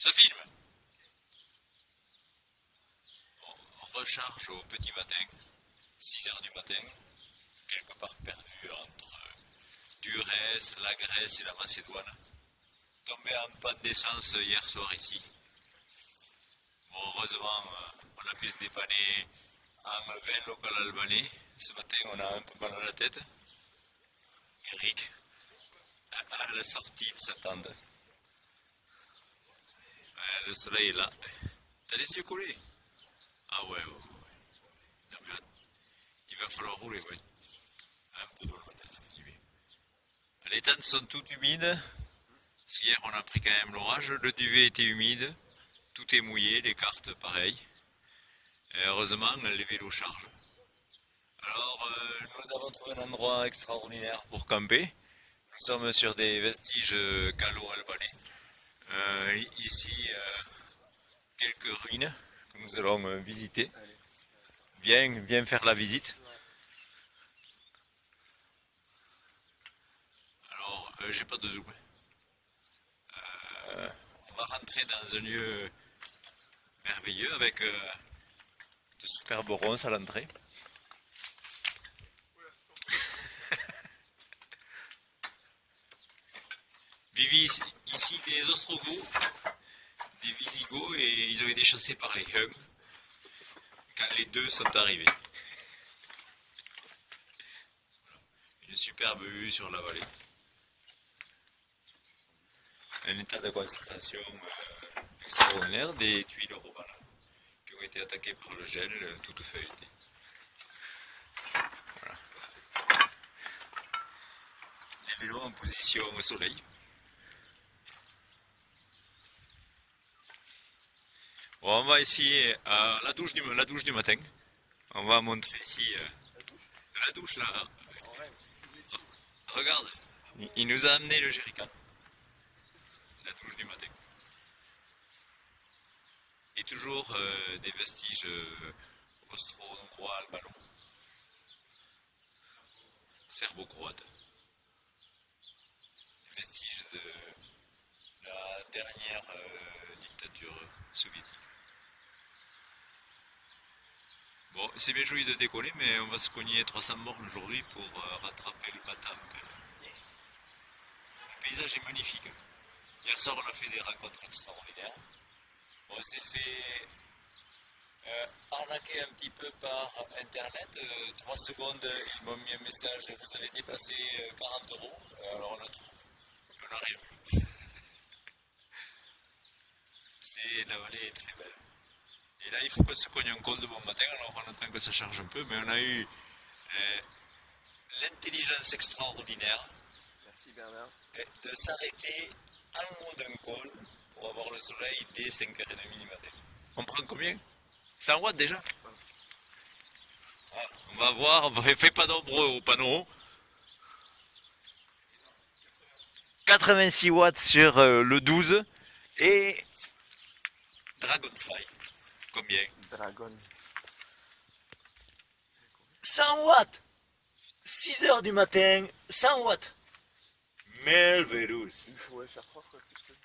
Ça filme. Recharge au petit matin, 6 heures du matin, quelque part perdu entre Durès, la Grèce et la Macédoine. Tombé en panne d'essence hier soir ici. heureusement, on a pu se dépanner en vin local albanais. Ce matin, on a un peu mal à la tête. Eric, à la sortie de sa tente. Le soleil est là. T'as les yeux collés Ah ouais, ouais, ouais. il va falloir rouler, ouais. Les tentes sont toutes humides. Parce qu'hier, on a pris quand même l'orage. Le duvet était humide. Tout est mouillé, les cartes pareil. Et heureusement, les vélos chargent. Alors, euh, nous avons trouvé un endroit extraordinaire pour camper. Nous sommes sur des vestiges gallo-albanais. Euh, ici, euh, quelques ruines que nous allons visiter. Viens, viens faire la visite. Alors, j'ai pas de zoom. on va rentrer dans un lieu merveilleux avec de superbes ronces à l'entrée. Vivent ici des Ostrogoths, des Visigoths et ils ont été chassés par les Huns quand les deux sont arrivés. Une superbe vue sur la vallée. Un état de conservation euh, extraordinaire des tuiles romanes qui ont été attaquées par le gel, euh, toutes feuilletées. Les vélos en position au soleil. On va ici à la douche du, matin. On va montrer ici euh, la douche là. Regarde, il nous a amené le jerrycan. La douche du matin. Et toujours euh, des vestiges euh, austro-hongrois, albanais. Serbo-croates. Vestiges de la dernière dictature soviétique. Bon, c'est bien joli de décoller, mais on va se cogner 300 morts aujourd'hui pour euh, rattraper le matin. Yes. Le paysage est magnifique. Hier soir, on a fait des rencontres extraordinaires. On s'est fait euh, arnaquer un petit peu par internet. Euh, trois secondes, ils m'ont mis un message vous avez dépassé 40 euros. alors on a tout. On arrive. C'est la vallée est très belle. Et là, il faut qu'on se cogne un col de bon matin, alors on attend que ça charge un peu, mais on a eu euh, l'intelligence extraordinaire de s'arrêter en haut d'un col pour avoir le soleil dès 5h30 du matin. On prend combien? 100 watts déjà? Ah, On va voir, on fait pas d'ombre au panneau. 86 watts sur euh, le 12 et Dragonfly. Combien? Dragon. 100 watts 6 heures du matin, 100 watts. Melverus. Il faudrait faire trois fois plus que